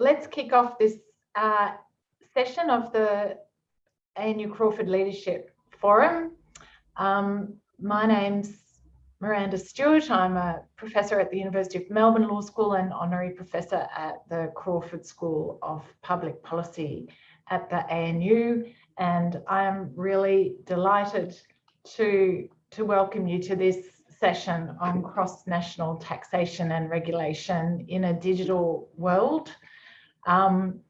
let's kick off this uh, session of the ANU Crawford Leadership Forum. Um, my name's Miranda Stewart. I'm a professor at the University of Melbourne Law School and honorary professor at the Crawford School of Public Policy at the ANU. And I am really delighted to, to welcome you to this session on cross-national taxation and regulation in a digital world. Um,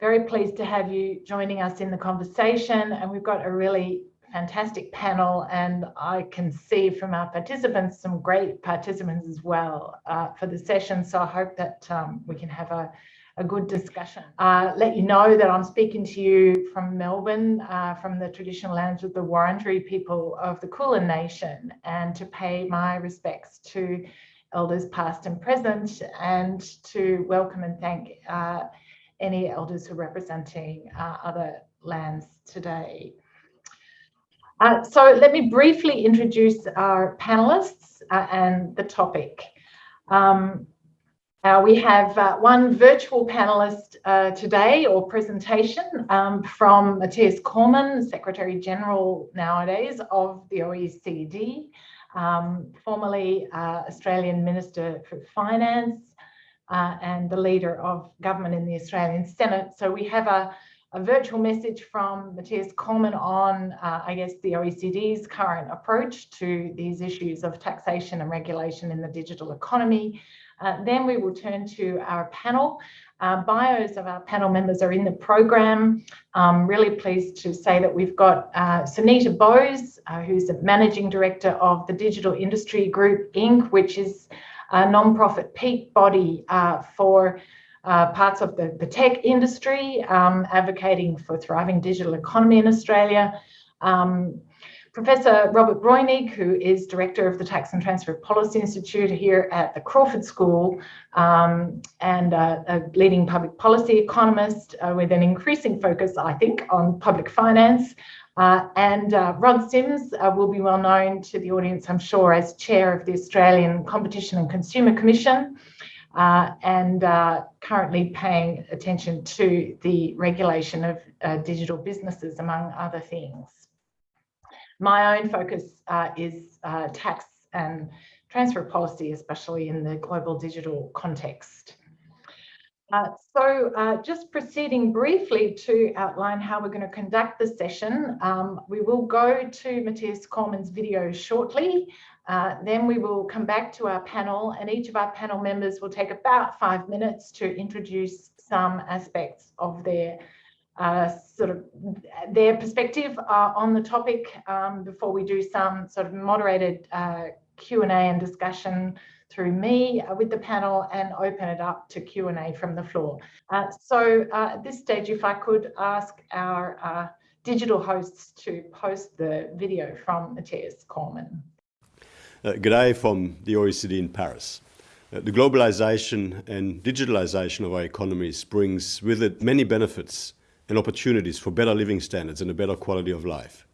very pleased to have you joining us in the conversation and we've got a really fantastic panel and I can see from our participants some great participants as well uh, for the session. So I hope that um, we can have a, a good discussion. Uh, let you know that I'm speaking to you from Melbourne, uh, from the traditional lands of the Wurundjeri people of the Kulin Nation and to pay my respects to elders past and present and to welcome and thank uh, any elders who are representing uh, other lands today. Uh, so let me briefly introduce our panelists uh, and the topic. Um, we have uh, one virtual panelist uh, today or presentation um, from Mathias Cormann, Secretary General nowadays of the OECD, um, formerly uh, Australian Minister for Finance and the leader of government in the Australian Senate. So we have a a virtual message from Mathias Cormann on, uh, I guess, the OECD's current approach to these issues of taxation and regulation in the digital economy. Uh, then we will turn to our panel. Uh, bios of our panel members are in the program. I'm really pleased to say that we've got uh, Sunita Bose, uh, who's the Managing Director of the Digital Industry Group, Inc., which is a non-profit peak body uh, for uh, parts of the, the tech industry, um, advocating for thriving digital economy in Australia. Um, Professor Robert Breunig, who is Director of the Tax and Transfer Policy Institute here at the Crawford School um, and uh, a leading public policy economist uh, with an increasing focus, I think, on public finance. Uh, and uh, Rod Sims uh, will be well known to the audience, I'm sure, as Chair of the Australian Competition and Consumer Commission uh, and uh, currently paying attention to the regulation of uh, digital businesses, among other things. My own focus uh, is uh, tax and transfer policy, especially in the global digital context. Uh, so uh, just proceeding briefly to outline how we're going to conduct the session, um, we will go to Mathias Cormann's video shortly. Uh, then we will come back to our panel and each of our panel members will take about five minutes to introduce some aspects of their uh, sort of their perspective uh, on the topic um, before we do some sort of moderated uh, Q&A and discussion through me uh, with the panel and open it up to Q&A from the floor. Uh, so uh, at this stage, if I could ask our digital hosts to post the video from Mathias Cormann. Uh, G'day from the OECD in Paris. Uh, the globalization and digitalization of our economies brings with it many benefits and opportunities for better living standards and a better quality of life.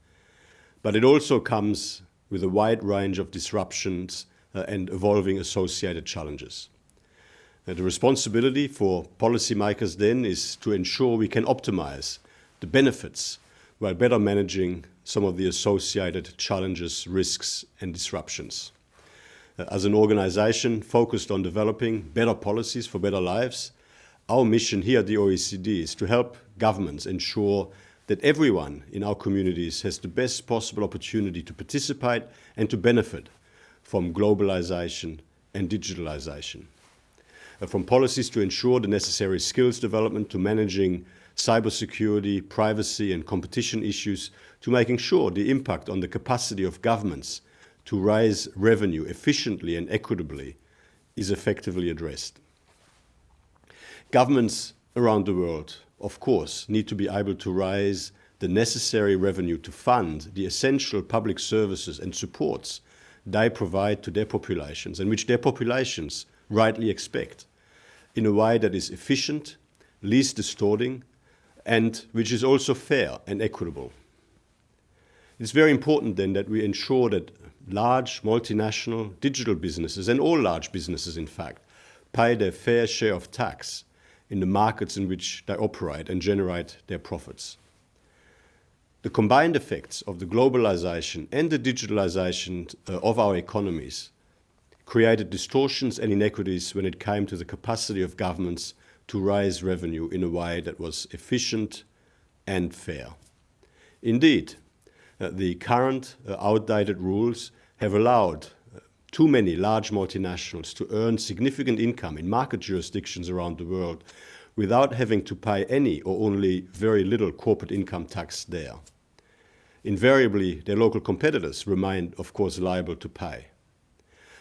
But it also comes with a wide range of disruptions uh, and evolving associated challenges. Uh, the responsibility for policymakers then is to ensure we can optimize the benefits while better managing some of the associated challenges, risks and disruptions. Uh, as an organization focused on developing better policies for better lives, our mission here at the OECD is to help governments ensure that everyone in our communities has the best possible opportunity to participate and to benefit from globalization and digitalization. Uh, from policies to ensure the necessary skills development to managing cybersecurity, privacy and competition issues to making sure the impact on the capacity of governments to raise revenue efficiently and equitably is effectively addressed. Governments around the world, of course, need to be able to raise the necessary revenue to fund the essential public services and supports they provide to their populations and which their populations rightly expect in a way that is efficient, least distorting, and which is also fair and equitable. It's very important then that we ensure that large multinational digital businesses, and all large businesses in fact, pay their fair share of tax in the markets in which they operate and generate their profits. The combined effects of the globalization and the digitalization uh, of our economies created distortions and inequities when it came to the capacity of governments to raise revenue in a way that was efficient and fair. Indeed, uh, the current uh, outdated rules have allowed too many large multinationals to earn significant income in market jurisdictions around the world without having to pay any or only very little corporate income tax there. Invariably, their local competitors remain, of course, liable to pay.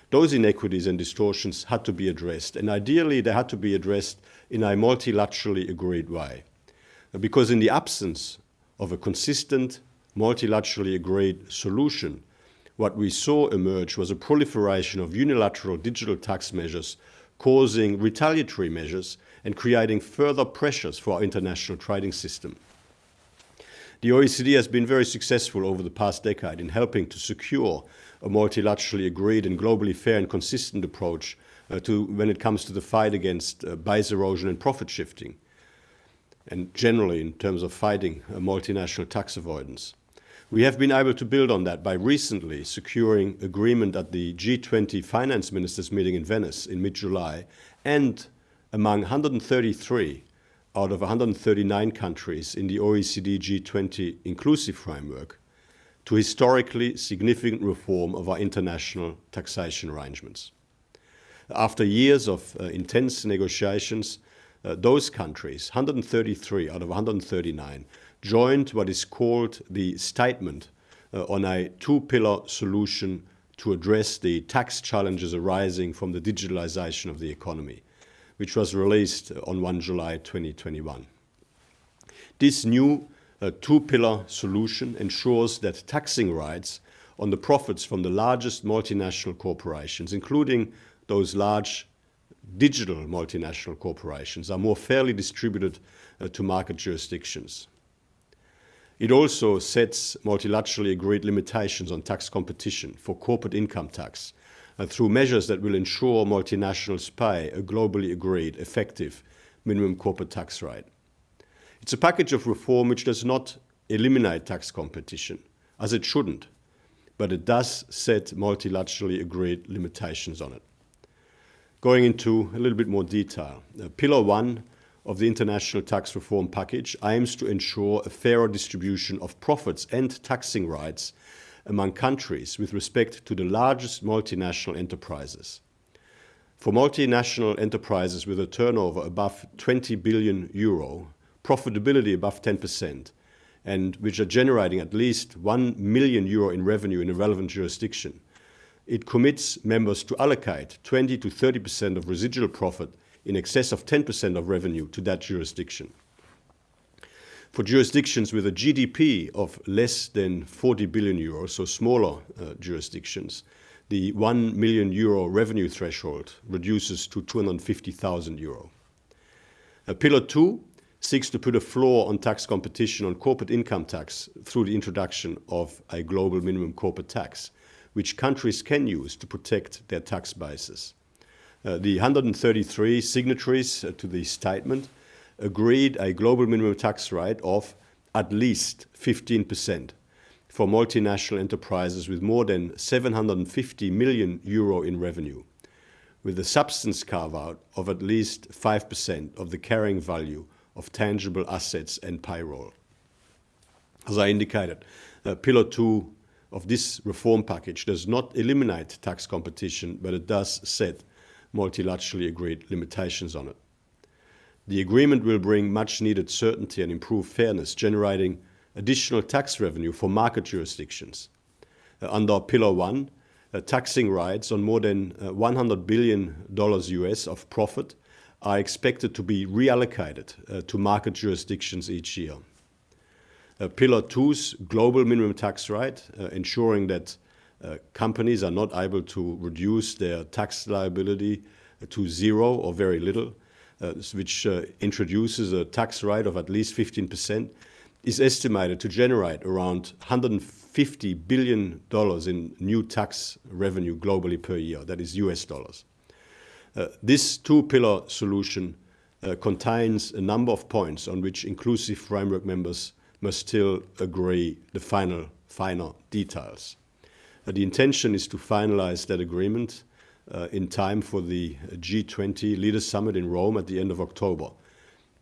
Those inequities and distortions had to be addressed, and ideally they had to be addressed in a multilaterally agreed way. Because in the absence of a consistent, multilaterally agreed solution, what we saw emerge was a proliferation of unilateral digital tax measures causing retaliatory measures and creating further pressures for our international trading system. The OECD has been very successful over the past decade in helping to secure a multilaterally agreed and globally fair and consistent approach uh, to when it comes to the fight against uh, base erosion and profit shifting, and generally in terms of fighting uh, multinational tax avoidance. We have been able to build on that by recently securing agreement at the G20 finance ministers meeting in Venice in mid-July and among 133 out of 139 countries in the OECD G20 inclusive framework to historically significant reform of our international taxation arrangements. After years of uh, intense negotiations, uh, those countries, 133 out of 139, joined what is called the statement uh, on a two-pillar solution to address the tax challenges arising from the digitalization of the economy, which was released on 1 July 2021. This new uh, two-pillar solution ensures that taxing rights on the profits from the largest multinational corporations, including those large digital multinational corporations, are more fairly distributed uh, to market jurisdictions. It also sets multilaterally agreed limitations on tax competition for corporate income tax uh, through measures that will ensure multinationals pay a globally agreed, effective minimum corporate tax rate. It's a package of reform which does not eliminate tax competition, as it shouldn't, but it does set multilaterally agreed limitations on it. Going into a little bit more detail, uh, Pillar 1 of the international tax reform package aims to ensure a fairer distribution of profits and taxing rights among countries with respect to the largest multinational enterprises. For multinational enterprises with a turnover above 20 billion euro, profitability above 10%, and which are generating at least 1 million euro in revenue in a relevant jurisdiction, it commits members to allocate 20 to 30% of residual profit in excess of 10% of revenue to that jurisdiction. For jurisdictions with a GDP of less than 40 billion euros, so smaller uh, jurisdictions, the 1 million euro revenue threshold reduces to 250,000 euro. Uh, Pillar 2 seeks to put a floor on tax competition on corporate income tax through the introduction of a global minimum corporate tax, which countries can use to protect their tax bases. Uh, the 133 signatories uh, to the statement agreed a global minimum tax rate of at least 15% for multinational enterprises with more than 750 million euro in revenue, with a substance carve-out of at least 5% of the carrying value of tangible assets and payroll. As I indicated, uh, Pillar 2 of this reform package does not eliminate tax competition, but it does set multilaterally agreed limitations on it. The agreement will bring much needed certainty and improve fairness, generating additional tax revenue for market jurisdictions. Uh, under Pillar 1, uh, taxing rights on more than uh, $100 billion US of profit are expected to be reallocated uh, to market jurisdictions each year. Uh, Pillar 2's global minimum tax rate, uh, ensuring that companies are not able to reduce their tax liability to zero or very little, uh, which uh, introduces a tax rate of at least 15%, is estimated to generate around $150 billion in new tax revenue globally per year, that is US dollars. Uh, this two-pillar solution uh, contains a number of points on which inclusive framework members must still agree the final, final details. Uh, the intention is to finalize that agreement uh, in time for the G20 Leaders Summit in Rome at the end of October,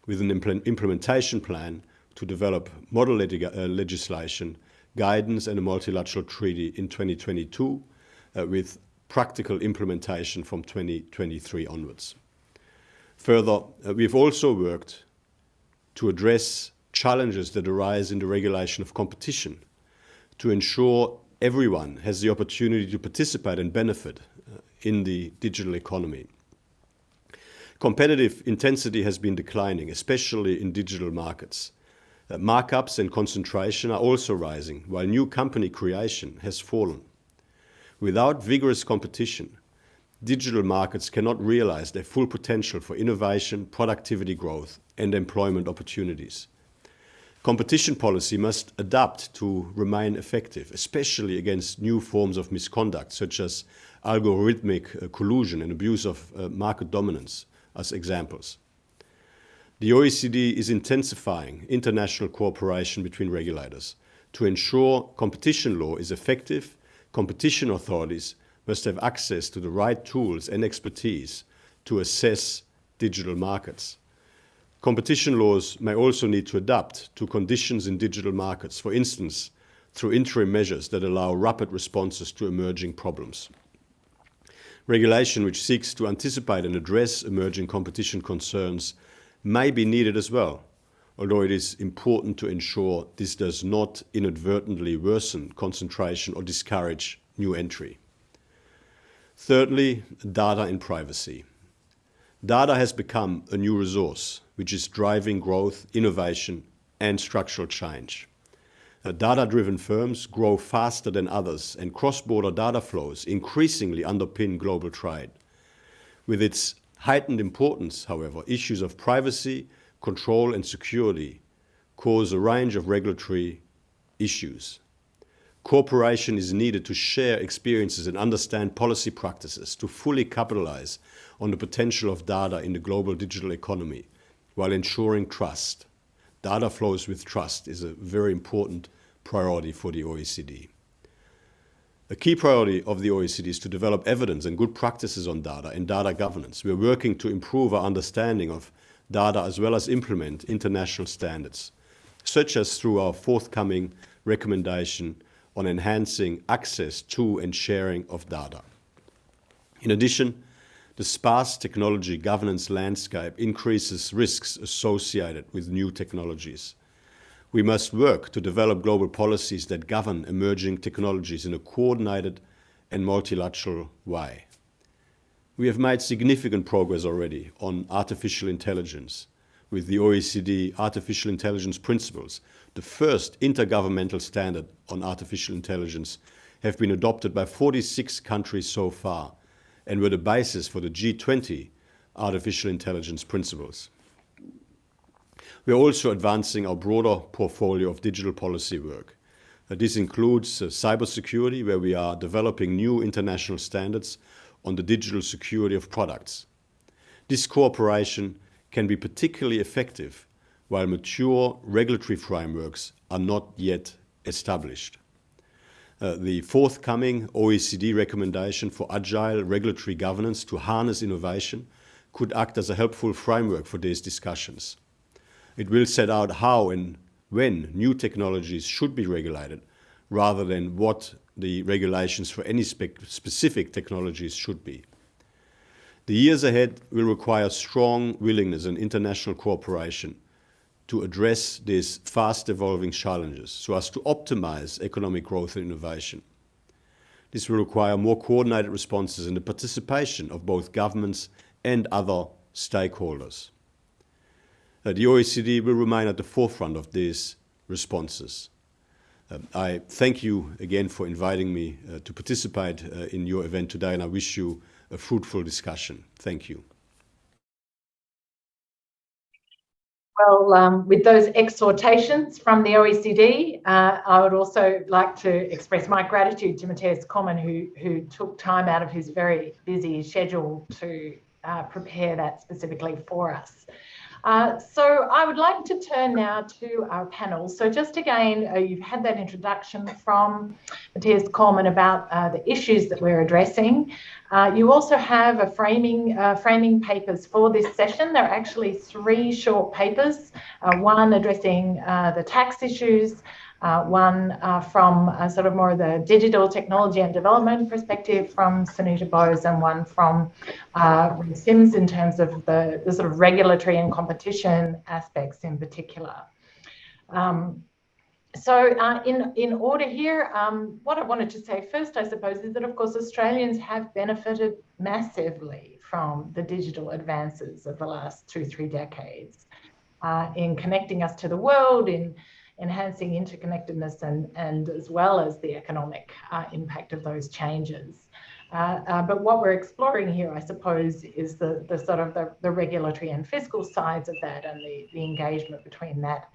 with an impl implementation plan to develop model uh, legislation, guidance and a multilateral treaty in 2022, uh, with practical implementation from 2023 onwards. Further, we've also worked to address challenges that arise in the regulation of competition to ensure everyone has the opportunity to participate and benefit uh, in the digital economy. Competitive intensity has been declining, especially in digital markets. Uh, markups and concentration are also rising, while new company creation has fallen. Without vigorous competition, digital markets cannot realize their full potential for innovation, productivity growth, and employment opportunities. Competition policy must adapt to remain effective, especially against new forms of misconduct, such as algorithmic uh, collusion and abuse of uh, market dominance as examples. The OECD is intensifying international cooperation between regulators to ensure competition law is effective, competition authorities must have access to the right tools and expertise to assess digital markets. Competition laws may also need to adapt to conditions in digital markets, for instance, through interim measures that allow rapid responses to emerging problems. Regulation which seeks to anticipate and address emerging competition concerns may be needed as well, although it is important to ensure this does not inadvertently worsen concentration or discourage new entry. Thirdly, data and privacy. Data has become a new resource which is driving growth, innovation and structural change. Uh, data-driven firms grow faster than others and cross-border data flows increasingly underpin global trade. With its heightened importance, however, issues of privacy, control and security cause a range of regulatory issues. Cooperation is needed to share experiences and understand policy practices to fully capitalize on the potential of data in the global digital economy while ensuring trust. Data flows with trust is a very important priority for the OECD. A key priority of the OECD is to develop evidence and good practices on data and data governance. We are working to improve our understanding of data as well as implement international standards, such as through our forthcoming recommendation on enhancing access to and sharing of data. In addition, the sparse technology governance landscape increases risks associated with new technologies. We must work to develop global policies that govern emerging technologies in a coordinated and multilateral way. We have made significant progress already on artificial intelligence with the OECD Artificial Intelligence Principles, the first intergovernmental standard on artificial intelligence, have been adopted by 46 countries so far and were the basis for the G20 Artificial Intelligence Principles. We are also advancing our broader portfolio of digital policy work. Uh, this includes uh, cybersecurity, where we are developing new international standards on the digital security of products. This cooperation can be particularly effective while mature regulatory frameworks are not yet established. Uh, the forthcoming OECD recommendation for agile regulatory governance to harness innovation could act as a helpful framework for these discussions. It will set out how and when new technologies should be regulated rather than what the regulations for any spe specific technologies should be. The years ahead will require strong willingness and international cooperation to address these fast evolving challenges so as to optimize economic growth and innovation. This will require more coordinated responses and the participation of both governments and other stakeholders. Uh, the OECD will remain at the forefront of these responses. Um, I thank you again for inviting me uh, to participate uh, in your event today and I wish you a fruitful discussion. Thank you. Well, um, with those exhortations from the OECD, uh, I would also like to express my gratitude to Mathias Cormann, who, who took time out of his very busy schedule to uh, prepare that specifically for us. Uh, so I would like to turn now to our panel. So just again, uh, you've had that introduction from Mathias Cormann about uh, the issues that we're addressing. Uh, you also have a framing uh, framing papers for this session. There are actually three short papers, uh, one addressing the tax issues, uh, one uh, from uh, sort of more of the digital technology and development perspective from Sunita Bose and one from uh, Sims in terms of the, the, sort of regulatory and competition aspects in particular. Um, so uh, in, in order here, um, what I wanted to say first, I suppose, is that of course Australians have benefited massively from the digital advances of the last two, three decades uh, in connecting us to the world, in enhancing interconnectedness and, and as well as the economic uh, impact of those changes. Uh, uh, but what we're exploring here, I suppose, is the, the sort of the, the regulatory and fiscal sides of that and the, the engagement between that,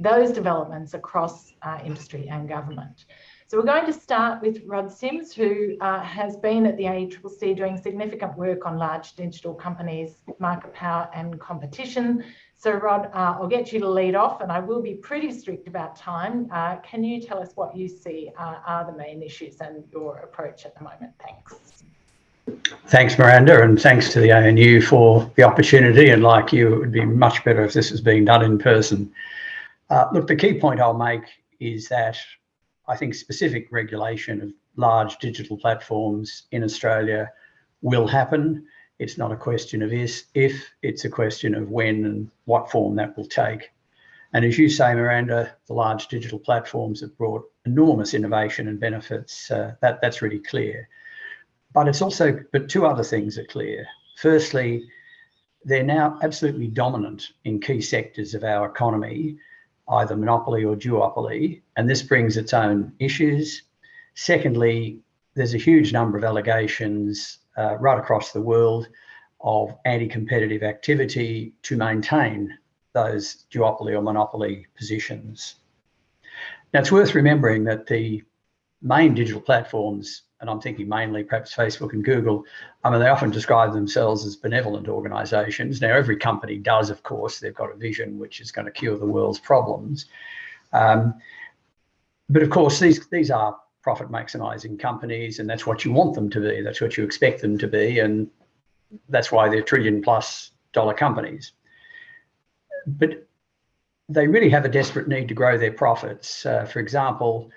those developments across uh, industry and government. So we're going to start with Rod Sims, who uh, has been at the ACCC doing significant work on large digital companies, market power and competition, so Rod, uh, I'll get you to lead off and I will be pretty strict about time. Uh, can you tell us what you see uh, are the main issues and your approach at the moment? Thanks. Thanks, Miranda, and thanks to the ANU for the opportunity. And like you, it would be much better if this was being done in person. Uh, look, the key point I'll make is that I think specific regulation of large digital platforms in Australia will happen. It's not a question of is, if, it's a question of when and what form that will take. And as you say, Miranda, the large digital platforms have brought enormous innovation and benefits. Uh, that, that's really clear. But it's also, but two other things are clear. Firstly, they're now absolutely dominant in key sectors of our economy, either monopoly or duopoly, and this brings its own issues. Secondly, there's a huge number of allegations uh, right across the world of anti-competitive activity to maintain those duopoly or monopoly positions. Now it's worth remembering that the main digital platforms, and I'm thinking mainly perhaps Facebook and Google, I mean, they often describe themselves as benevolent organizations. Now every company does, of course, they've got a vision which is going to cure the world's problems. Um, but of course, these, these are profit maximizing companies and that's what you want them to be. That's what you expect them to be and that's why they're trillion plus dollar companies. But they really have a desperate need to grow their profits. Uh, for example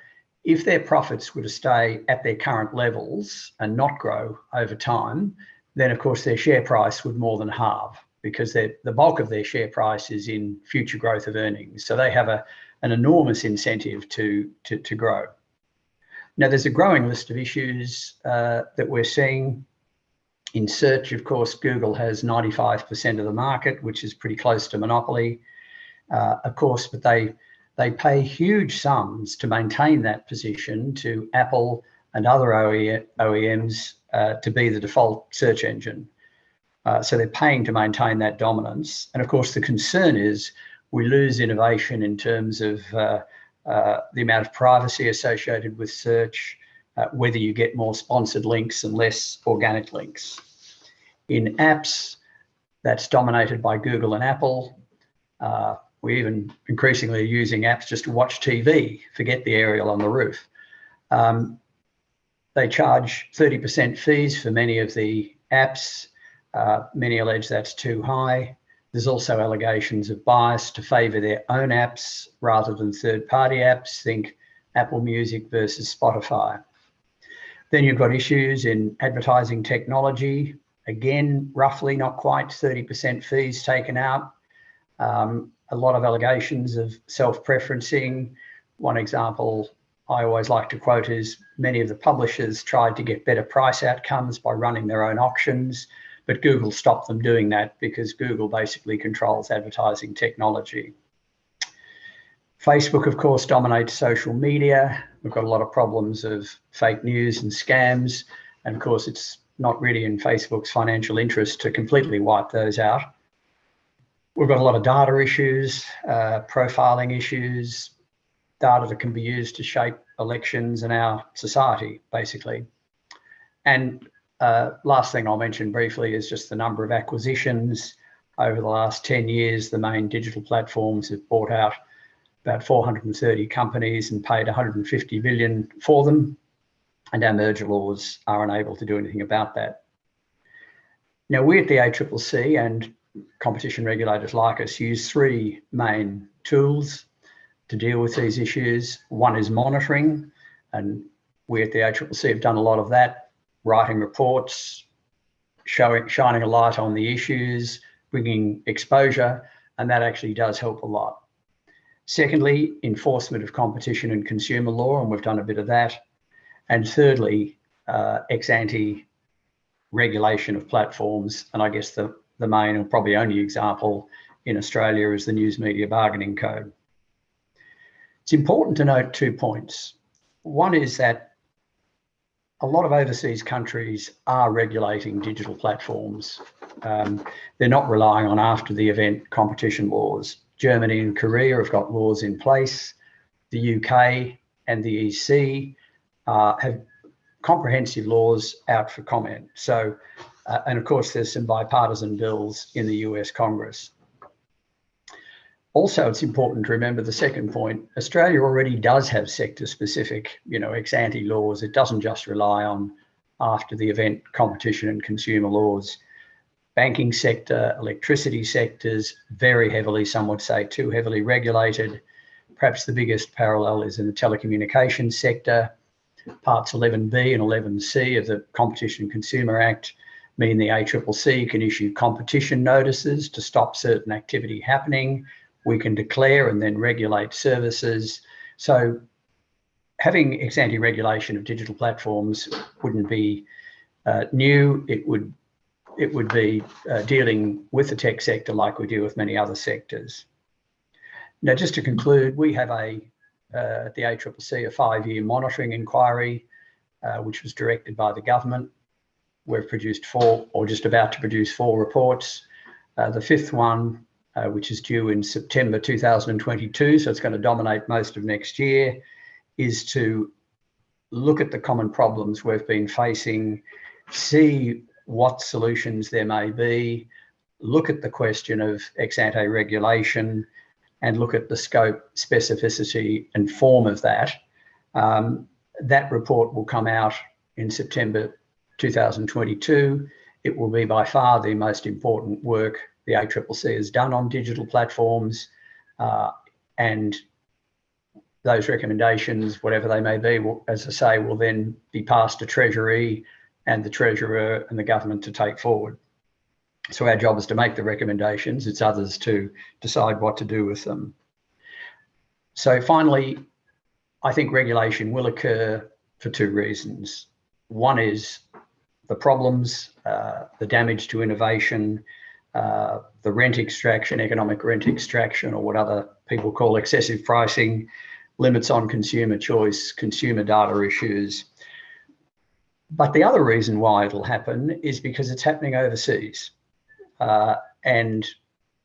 if their profits were to stay at their current levels and not grow over time then of course their share price would more than halve because the bulk of their share price is in future growth of earnings. So they have a, an enormous incentive to, to, to grow now, there's a growing list of issues uh, that we're seeing. In search, of course, Google has 95% of the market, which is pretty close to monopoly, uh, of course, but they, they pay huge sums to maintain that position to Apple and other OEMs uh, to be the default search engine. Uh, so they're paying to maintain that dominance. And of course, the concern is we lose innovation in terms of uh, the amount of privacy associated with search, uh, whether you get more sponsored links and less organic links. In apps, that's dominated by Google and Apple. Uh, we even increasingly using apps just to watch TV, forget the aerial on the roof. Um, they charge 30% fees for many of the apps. Uh, many allege that's too high. There's also allegations of bias to favour their own apps rather than third-party apps. Think Apple Music versus Spotify. Then you've got issues in advertising technology. Again, roughly not quite 30% fees taken out. Um, a lot of allegations of self-preferencing. One example I always like to quote is many of the publishers tried to get better price outcomes by running their own auctions but Google stopped them doing that because Google basically controls advertising technology. Facebook, of course, dominates social media. We've got a lot of problems of fake news and scams. And of course, it's not really in Facebook's financial interest to completely wipe those out. We've got a lot of data issues, uh, profiling issues, data that can be used to shape elections and our society, basically. And uh, last thing I'll mention briefly is just the number of acquisitions. over the last 10 years, the main digital platforms have bought out about 430 companies and paid 150 billion for them. And our merger laws are unable to do anything about that. Now, we at the ACCC and competition regulators like us use three main tools to deal with these issues. One is monitoring, and we at the ACCC have done a lot of that, writing reports, showing, shining a light on the issues, bringing exposure, and that actually does help a lot. Secondly, enforcement of competition and consumer law, and we've done a bit of that. And thirdly, uh, ex ante regulation of platforms. And I guess the, the main and probably only example in Australia is the News Media Bargaining Code. It's important to note two points. One is that a lot of overseas countries are regulating digital platforms. Um, they're not relying on after the event competition laws. Germany and Korea have got laws in place. The UK and the EC uh, have comprehensive laws out for comment. So, uh, and of course, there's some bipartisan bills in the US Congress. Also, it's important to remember the second point. Australia already does have sector-specific, you know, ex-ante laws. It doesn't just rely on after the event competition and consumer laws. Banking sector, electricity sectors, very heavily, some would say too heavily regulated. Perhaps the biggest parallel is in the telecommunications sector. Parts 11B and 11C of the Competition and Consumer Act mean the ACCC can issue competition notices to stop certain activity happening we can declare and then regulate services. So having ex ante regulation of digital platforms wouldn't be uh, new. It would it would be uh, dealing with the tech sector like we do with many other sectors. Now, just to conclude, we have a uh, at the ACCC a five-year monitoring inquiry, uh, which was directed by the government. We've produced four, or just about to produce four reports. Uh, the fifth one uh, which is due in September 2022, so it's going to dominate most of next year, is to look at the common problems we've been facing, see what solutions there may be, look at the question of ex ante regulation, and look at the scope, specificity, and form of that. Um, that report will come out in September 2022. It will be by far the most important work the ACCC has done on digital platforms. Uh, and those recommendations, whatever they may be, will, as I say, will then be passed to Treasury and the Treasurer and the government to take forward. So our job is to make the recommendations. It's others to decide what to do with them. So finally, I think regulation will occur for two reasons. One is the problems, uh, the damage to innovation, uh, the rent extraction, economic rent extraction, or what other people call excessive pricing, limits on consumer choice, consumer data issues. But the other reason why it'll happen is because it's happening overseas. Uh, and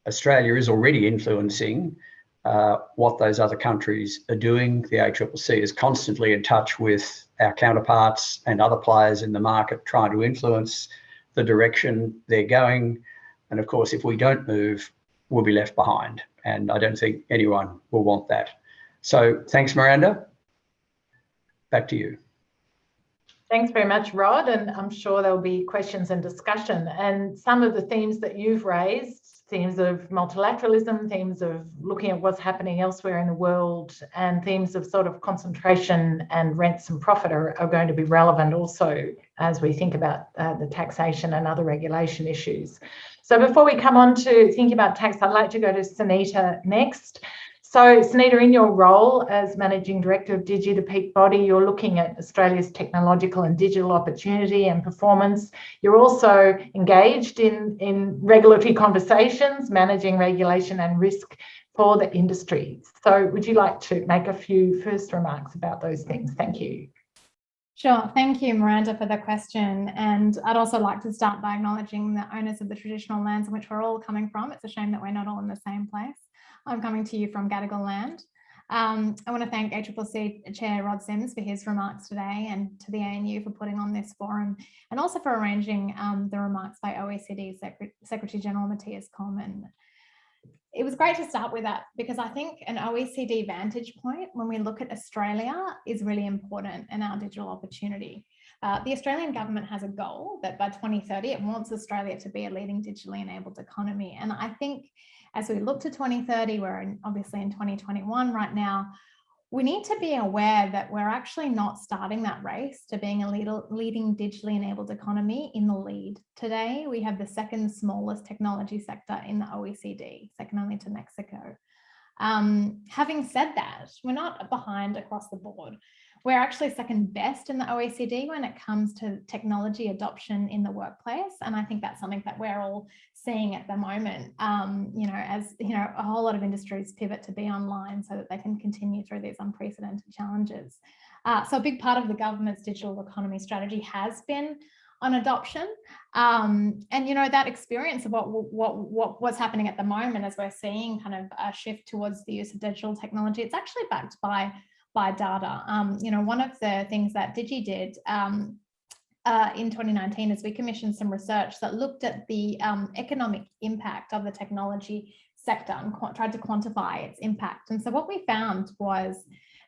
Australia is already influencing uh, what those other countries are doing. The ACCC is constantly in touch with our counterparts and other players in the market trying to influence the direction they're going. And of course, if we don't move, we'll be left behind. And I don't think anyone will want that. So thanks, Miranda. Back to you. Thanks very much, Rod. And I'm sure there'll be questions and discussion. And some of the themes that you've raised, themes of multilateralism, themes of looking at what's happening elsewhere in the world, and themes of sort of concentration and rents and profit are, are going to be relevant also as we think about uh, the taxation and other regulation issues. So before we come on to thinking about tax, I'd like to go to Sunita next. So Sunita, in your role as Managing Director of Digi, the peak body, you're looking at Australia's technological and digital opportunity and performance. You're also engaged in, in regulatory conversations, managing regulation and risk for the industry. So would you like to make a few first remarks about those things? Thank you. Sure. Thank you, Miranda, for the question. And I'd also like to start by acknowledging the owners of the traditional lands in which we're all coming from. It's a shame that we're not all in the same place. I'm coming to you from Gadigal land. Um, I want to thank ACCC Chair Rod Sims for his remarks today and to the ANU for putting on this forum and also for arranging um, the remarks by OECD Secret Secretary General Mathias Cormann. It was great to start with that because I think an OECD vantage point when we look at Australia is really important in our digital opportunity. Uh, the Australian government has a goal that by 2030 it wants Australia to be a leading digitally enabled economy. And I think as we look to 2030, we're in, obviously in 2021 right now, we need to be aware that we're actually not starting that race to being a lead, leading digitally enabled economy in the lead. Today, we have the second smallest technology sector in the OECD, second only to Mexico. Um, having said that, we're not behind across the board. We're actually second best in the OECD when it comes to technology adoption in the workplace. And I think that's something that we're all seeing at the moment, um, you know, as, you know, a whole lot of industries pivot to be online so that they can continue through these unprecedented challenges. Uh, so a big part of the government's digital economy strategy has been on adoption. Um, and you know that experience of what what what what's happening at the moment as we're seeing kind of a shift towards the use of digital technology, it's actually backed by by data. Um, you know, one of the things that Digi did um, uh, in 2019 is we commissioned some research that looked at the um, economic impact of the technology sector and tried to quantify its impact. And so what we found was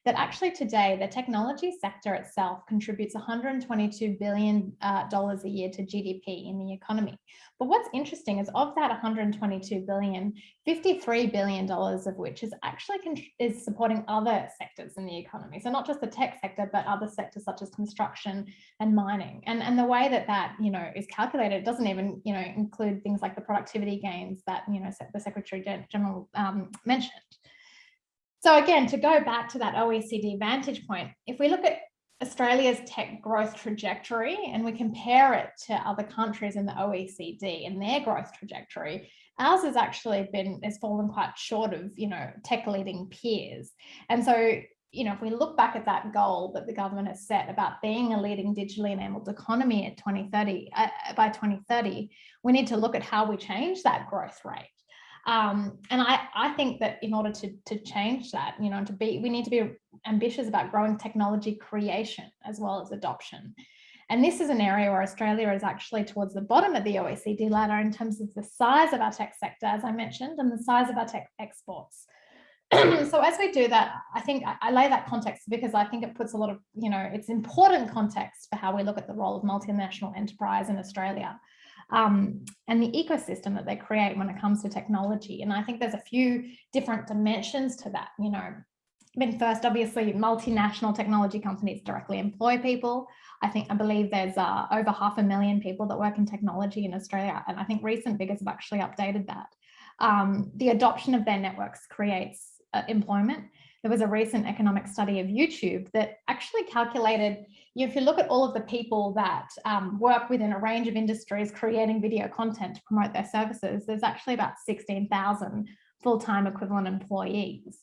that actually today the technology sector itself contributes 122 billion uh, a year to GDP in the economy. But what's interesting is of that 122 billion, 53 billion dollars of which is actually is supporting other sectors in the economy. So not just the tech sector, but other sectors such as construction and mining. And and the way that that you know is calculated doesn't even you know include things like the productivity gains that you know the Secretary General um, mentioned. So again, to go back to that OECD vantage point, if we look at Australia's tech growth trajectory and we compare it to other countries in the OECD and their growth trajectory, ours has actually been, has fallen quite short of, you know, tech leading peers. And so, you know, if we look back at that goal that the government has set about being a leading digitally enabled economy at 2030, uh, by 2030, we need to look at how we change that growth rate. Um, and I, I think that in order to, to change that, you know, to be, we need to be ambitious about growing technology creation as well as adoption. And this is an area where Australia is actually towards the bottom of the OECD ladder in terms of the size of our tech sector, as I mentioned, and the size of our tech exports. so as we do that, I think I, I, lay that context because I think it puts a lot of, you know, it's important context for how we look at the role of multinational enterprise in Australia um, and the ecosystem that they create when it comes to technology. And I think there's a few different dimensions to that, you know. I mean, first, obviously, multinational technology companies directly employ people. I think, I believe there's uh, over half a million people that work in technology in Australia. And I think recent figures have actually updated that. Um, the adoption of their networks creates uh, employment. There was a recent economic study of YouTube that actually calculated if you look at all of the people that um, work within a range of industries creating video content to promote their services, there's actually about 16,000 full-time equivalent employees.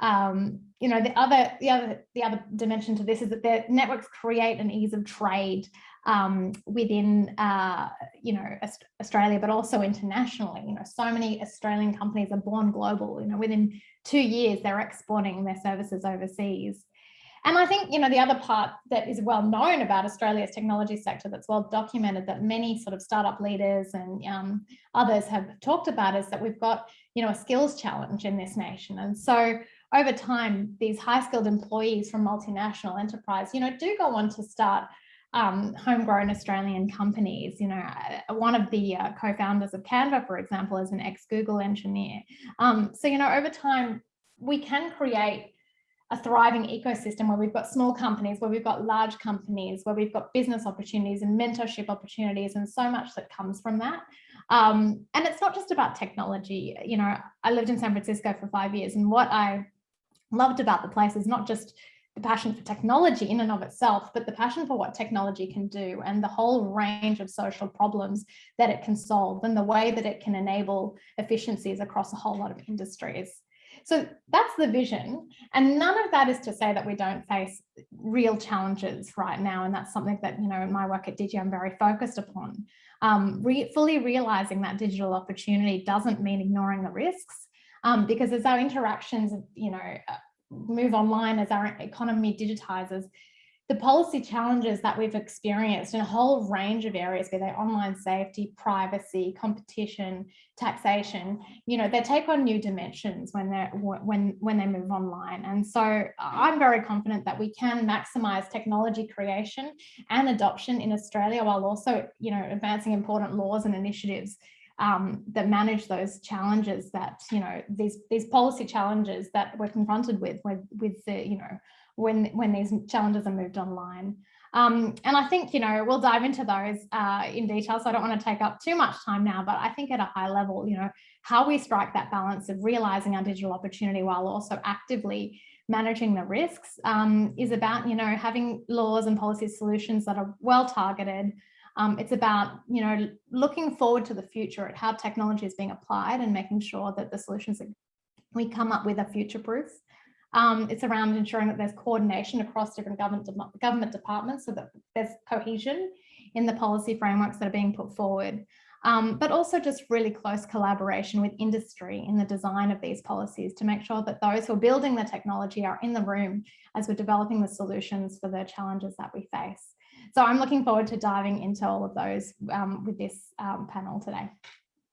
Um, you know, the other, the other, the other dimension to this is that the networks create an ease of trade um, within, uh, you know, Australia, but also internationally. You know, so many Australian companies are born global. You know, within two years, they're exporting their services overseas. And I think, you know, the other part that is well known about Australia's technology sector that's well documented that many sort of startup leaders and um, others have talked about is that we've got, you know, a skills challenge in this nation. And so over time, these high skilled employees from multinational enterprise, you know, do go on to start um, homegrown Australian companies. You know, uh, one of the uh, co-founders of Canva, for example, is an ex-Google engineer. Um, so, you know, over time, we can create a thriving ecosystem where we've got small companies, where we've got large companies, where we've got business opportunities and mentorship opportunities and so much that comes from that. Um, and it's not just about technology. You know, I lived in San Francisco for five years and what I loved about the place is not just the passion for technology in and of itself, but the passion for what technology can do and the whole range of social problems that it can solve and the way that it can enable efficiencies across a whole lot of industries. So that's the vision. And none of that is to say that we don't face real challenges right now. And that's something that, you know, in my work at Digi, I'm very focused upon. Um, re fully realizing that digital opportunity doesn't mean ignoring the risks. Um, because as our interactions, you know, uh, move online, as our economy digitizes, the policy challenges that we've experienced in a whole range of areas, be they online safety, privacy, competition, taxation, you know, they take on new dimensions when they're when when they move online. And so I'm very confident that we can maximize technology creation and adoption in Australia while also, you know, advancing important laws and initiatives um, that manage those challenges that, you know, these these policy challenges that we're confronted with with, with the, you know, when when these challenges are moved online. Um, and I think, you know, we'll dive into those uh, in detail, so I don't want to take up too much time now, but I think at a high level, you know, how we strike that balance of realizing our digital opportunity while also actively managing the risks um, is about, you know, having laws and policy solutions that are well targeted. Um, it's about, you know, looking forward to the future at how technology is being applied and making sure that the solutions that we come up with are future proof. Um, it's around ensuring that there's coordination across different government, government departments so that there's cohesion in the policy frameworks that are being put forward. Um, but also just really close collaboration with industry in the design of these policies to make sure that those who are building the technology are in the room as we're developing the solutions for the challenges that we face. So I'm looking forward to diving into all of those um, with this um, panel today.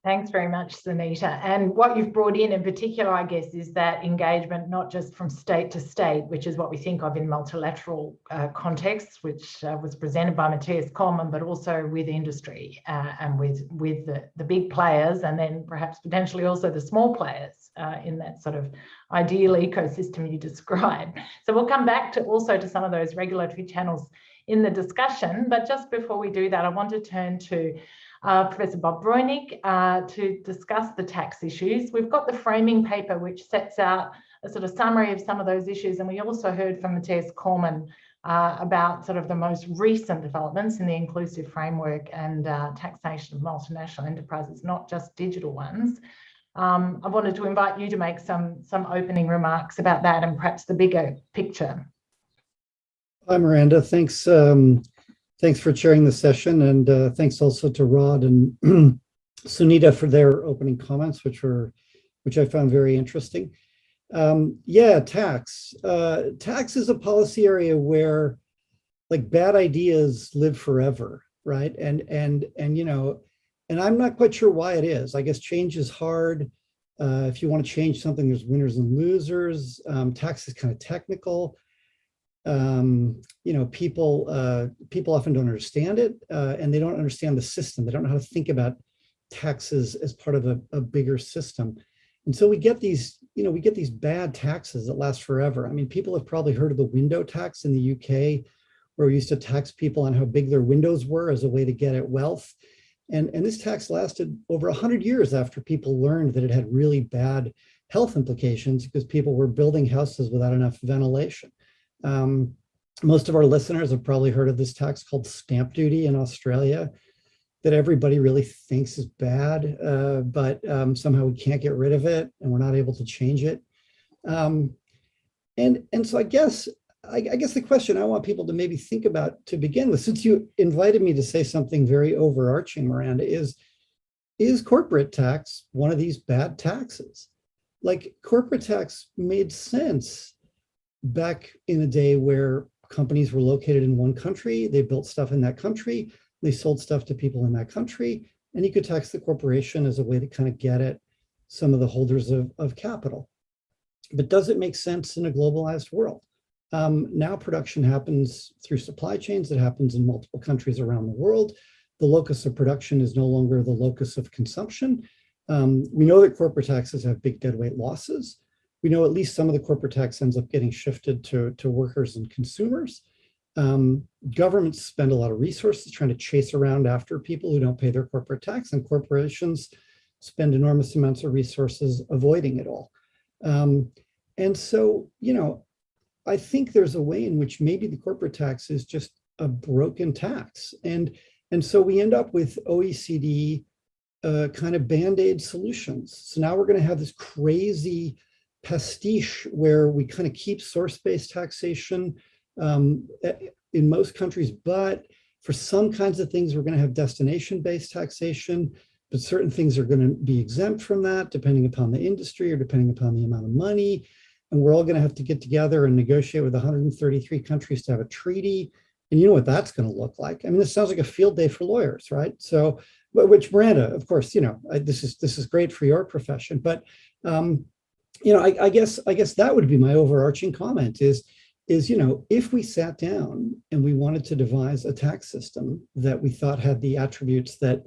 Thanks very much, Sunita. And what you've brought in in particular, I guess, is that engagement, not just from state to state, which is what we think of in multilateral uh, contexts, which uh, was presented by Mathias Cormann, but also with industry uh, and with, with the, the big players, and then perhaps potentially also the small players uh, in that sort of ideal ecosystem you described. So we'll come back to also to some of those regulatory channels in the discussion. But just before we do that, I want to turn to uh, Professor Bob Breunig uh, to discuss the tax issues. We've got the framing paper which sets out a sort of summary of some of those issues and we also heard from Mathias Cormann uh, about sort of the most recent developments in the inclusive framework and uh, taxation of multinational enterprises, not just digital ones. Um, I wanted to invite you to make some, some opening remarks about that and perhaps the bigger picture. Hi, Miranda. Thanks. Um, thanks for chairing the session. And uh, thanks also to Rod and Sunita for their opening comments, which were, which I found very interesting. Um, yeah, tax. Uh, tax is a policy area where like bad ideas live forever, right? And, and, and, you know, and I'm not quite sure why it is. I guess change is hard. Uh, if you want to change something, there's winners and losers. Um, tax is kind of technical um, you know, people uh, people often don't understand it uh, and they don't understand the system. They don't know how to think about taxes as part of a, a, bigger system. And so we get these, you know, we get these bad taxes that last forever. I mean, people have probably heard of the window tax in the UK, where we used to tax people on how big their windows were as a way to get at wealth. And, and this tax lasted over 100 years after people learned that it had really bad health implications because people were building houses without enough ventilation. Um, most of our listeners have probably heard of this tax called stamp duty in Australia that everybody really thinks is bad, uh, but um, somehow we can't get rid of it and we're not able to change it. Um, and, and so I guess, I, I guess the question I want people to maybe think about to begin with, since you invited me to say something very overarching, Miranda, is, is corporate tax one of these bad taxes? Like corporate tax made sense back in a day where companies were located in one country, they built stuff in that country, they sold stuff to people in that country, and you could tax the corporation as a way to kind of get at some of the holders of, of capital. But does it make sense in a globalized world? Um, now production happens through supply chains, it happens in multiple countries around the world. The locus of production is no longer the locus of consumption. Um, we know that corporate taxes have big deadweight losses we know at least some of the corporate tax ends up getting shifted to, to workers and consumers. Um, governments spend a lot of resources trying to chase around after people who don't pay their corporate tax and corporations spend enormous amounts of resources avoiding it all. Um, and so, you know, I think there's a way in which maybe the corporate tax is just a broken tax. And, and so we end up with OECD uh, kind of band-aid solutions. So now we're going to have this crazy pastiche where we kind of keep source-based taxation um, in most countries, but for some kinds of things, we're going to have destination-based taxation, but certain things are going to be exempt from that depending upon the industry or depending upon the amount of money. and we're all going to have to get together and negotiate with 133 countries to have a treaty. And you know what that's going to look like. I mean, this sounds like a field day for lawyers, right? So, which Miranda, of course, you know, this is this is great for your profession, but um, you know, I, I guess I guess that would be my overarching comment is is you know if we sat down and we wanted to devise a tax system that we thought had the attributes that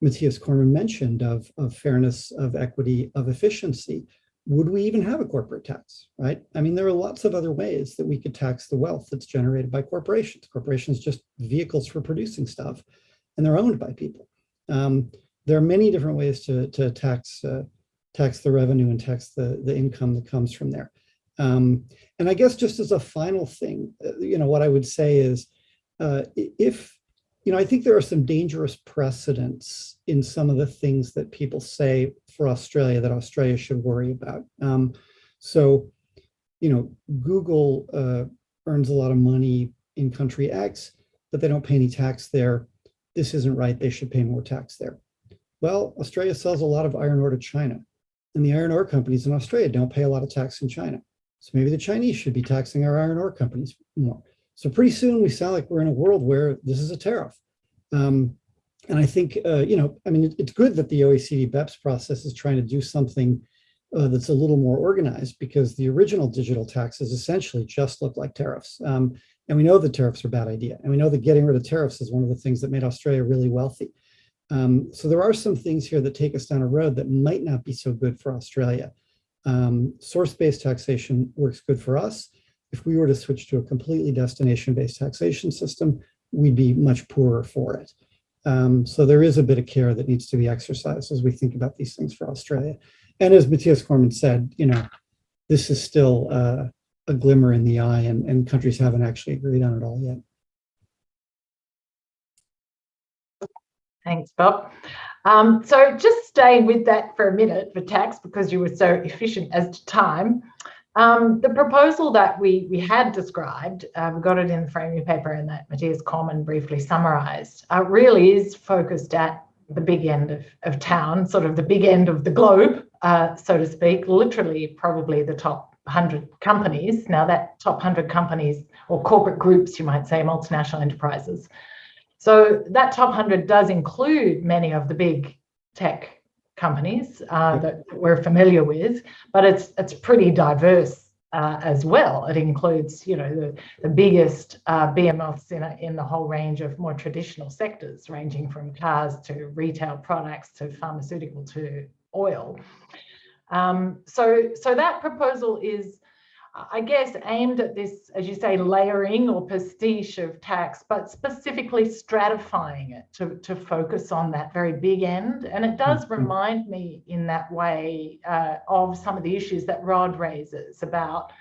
Mathias Cormann mentioned of, of fairness, of equity, of efficiency, would we even have a corporate tax, right? I mean, there are lots of other ways that we could tax the wealth that's generated by corporations. Corporations just vehicles for producing stuff, and they're owned by people. Um, there are many different ways to, to tax uh, tax the revenue and tax the, the income that comes from there. Um, and I guess just as a final thing, uh, you know, what I would say is uh, if, you know, I think there are some dangerous precedents in some of the things that people say for Australia that Australia should worry about. Um, so, you know, Google uh, earns a lot of money in country X, but they don't pay any tax there. This isn't right. They should pay more tax there. Well, Australia sells a lot of iron ore to China, and the iron ore companies in Australia don't pay a lot of tax in China. So maybe the Chinese should be taxing our iron ore companies more. So pretty soon we sound like we're in a world where this is a tariff. Um, and I think, uh, you know, I mean, it, it's good that the OECD BEPS process is trying to do something uh, that's a little more organized because the original digital taxes essentially just look like tariffs. Um, and we know that tariffs are a bad idea. And we know that getting rid of tariffs is one of the things that made Australia really wealthy. Um, so there are some things here that take us down a road that might not be so good for Australia. Um, Source-based taxation works good for us. If we were to switch to a completely destination-based taxation system, we'd be much poorer for it. Um, so there is a bit of care that needs to be exercised as we think about these things for Australia. And as Mathias Cormann said, you know, this is still uh, a glimmer in the eye and, and countries haven't actually agreed on it all yet. Thanks, Bob. Um, so just staying with that for a minute for tax, because you were so efficient as to time. Um, the proposal that we, we had described, uh, we got it in the framing paper and that Mathias Cormann briefly summarised, uh, really is focused at the big end of, of town, sort of the big end of the globe, uh, so to speak, literally probably the top 100 companies. Now that top 100 companies or corporate groups, you might say, multinational enterprises, so that top 100 does include many of the big tech companies uh, that we're familiar with, but it's it's pretty diverse uh, as well. It includes, you know, the, the biggest uh, behemoths in, a, in the whole range of more traditional sectors, ranging from cars to retail products to pharmaceutical to oil. Um, so, so that proposal is I guess, aimed at this, as you say, layering or pastiche of tax, but specifically stratifying it to, to focus on that very big end. And it does Mhm. remind me in that way uh, of some of the issues that Rod raises about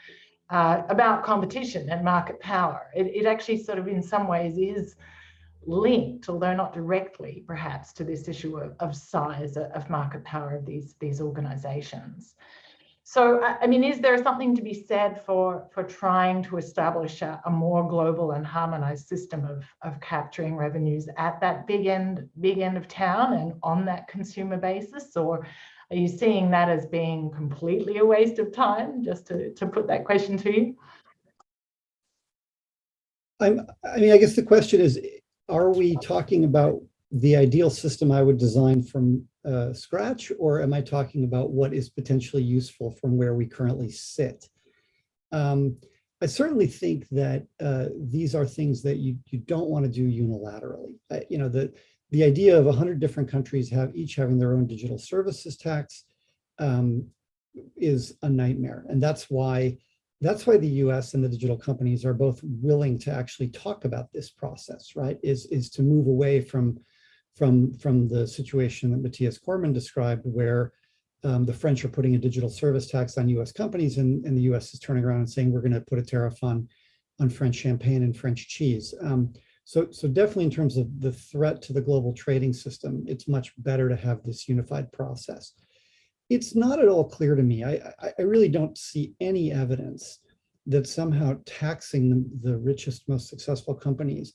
uh, about competition and market power. It, it actually sort of in some ways is linked, although not directly perhaps, to this issue of, of size of market power of these, these organizations. So, I mean, is there something to be said for, for trying to establish a, a more global and harmonized system of, of capturing revenues at that big end, big end of town and on that consumer basis? Or are you seeing that as being completely a waste of time? Just to, to put that question to you. I'm, I mean, I guess the question is, are we talking about the ideal system I would design from uh, scratch, or am I talking about what is potentially useful from where we currently sit? Um, I certainly think that uh, these are things that you, you don't want to do unilaterally. Uh, you know, the, the idea of 100 different countries have each having their own digital services tax um, is a nightmare. And that's why that's why the US and the digital companies are both willing to actually talk about this process, right? Is, is to move away from from, from the situation that Mathias Cormann described, where um, the French are putting a digital service tax on US companies and, and the US is turning around and saying, we're gonna put a tariff on, on French champagne and French cheese. Um, so, so definitely in terms of the threat to the global trading system, it's much better to have this unified process. It's not at all clear to me. I, I, I really don't see any evidence that somehow taxing the, the richest, most successful companies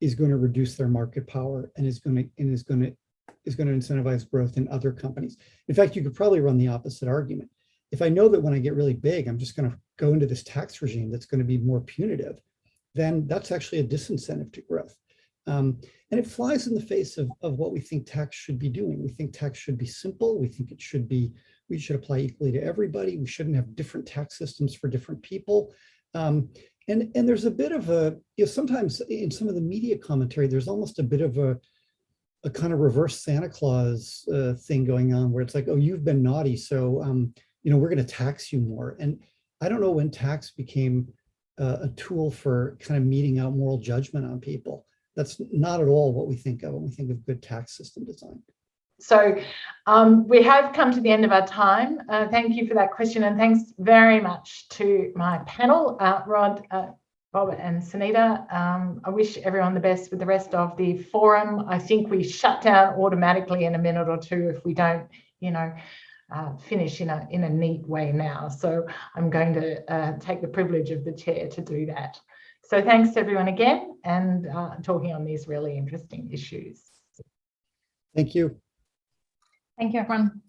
is going to reduce their market power and is going to and is going to is going to incentivize growth in other companies. In fact, you could probably run the opposite argument. if I know that when I get really big, I'm just going to go into this tax regime that's going to be more punitive, then that's actually a disincentive to growth. Um, and it flies in the face of, of what we think tax should be doing. We think tax should be simple. We think it should be, we should apply equally to everybody. We shouldn't have different tax systems for different people. Um, and, and there's a bit of a, you know, sometimes in some of the media commentary, there's almost a bit of a, a kind of reverse Santa Claus uh, thing going on where it's like, oh, you've been naughty, so um, you know we're going to tax you more. And I don't know when tax became uh, a tool for kind of meting out moral judgment on people. That's not at all what we think of when we think of good tax system design. So um, we have come to the end of our time. Uh, thank you for that question and thanks very much to my panel, uh, Rod, uh, Bob and Sunita. Um, I wish everyone the best with the rest of the forum. I think we shut down automatically in a minute or two if we don't, you know, uh, finish in a, in a neat way now. So I'm going to uh, take the privilege of the chair to do that. So thanks to everyone again and uh, talking on these really interesting issues. Thank you. Thank you, everyone.